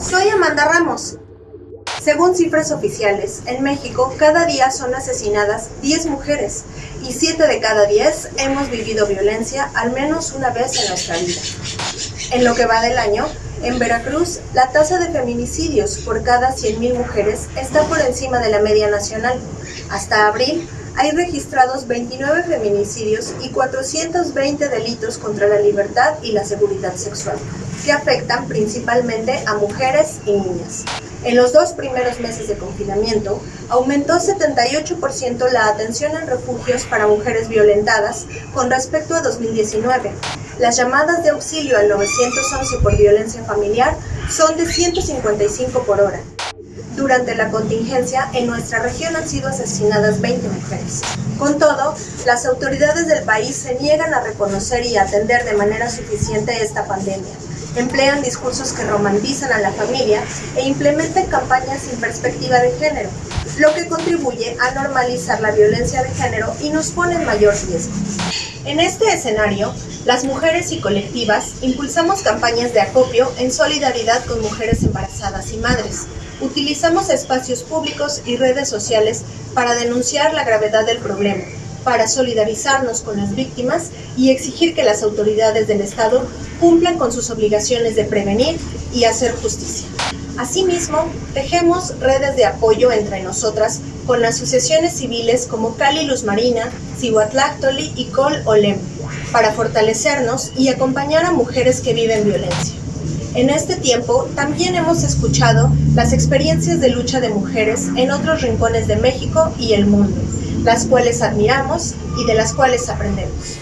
Soy Amanda Ramos. Según cifras oficiales, en México cada día son asesinadas 10 mujeres y 7 de cada 10 hemos vivido violencia al menos una vez en nuestra vida. En lo que va del año, en Veracruz, la tasa de feminicidios por cada 100.000 mujeres está por encima de la media nacional. Hasta abril, hay registrados 29 feminicidios y 420 delitos contra la libertad y la seguridad sexual, que afectan principalmente a mujeres y niñas. En los dos primeros meses de confinamiento, aumentó 78% la atención en refugios para mujeres violentadas con respecto a 2019. Las llamadas de auxilio al 911 por violencia familiar son de 155 por hora. Durante la contingencia, en nuestra región han sido asesinadas 20 mujeres. Con todo, las autoridades del país se niegan a reconocer y atender de manera suficiente esta pandemia emplean discursos que romantizan a la familia e implementan campañas sin perspectiva de género, lo que contribuye a normalizar la violencia de género y nos pone en mayor riesgo. En este escenario, las mujeres y colectivas impulsamos campañas de acopio en solidaridad con mujeres embarazadas y madres. Utilizamos espacios públicos y redes sociales para denunciar la gravedad del problema para solidarizarnos con las víctimas y exigir que las autoridades del Estado cumplan con sus obligaciones de prevenir y hacer justicia. Asimismo, tejemos redes de apoyo entre nosotras con asociaciones civiles como Cali Luz Marina, Cihuatlactoli y Col Olem, para fortalecernos y acompañar a mujeres que viven violencia. En este tiempo también hemos escuchado las experiencias de lucha de mujeres en otros rincones de México y el mundo, las cuales admiramos y de las cuales aprendemos.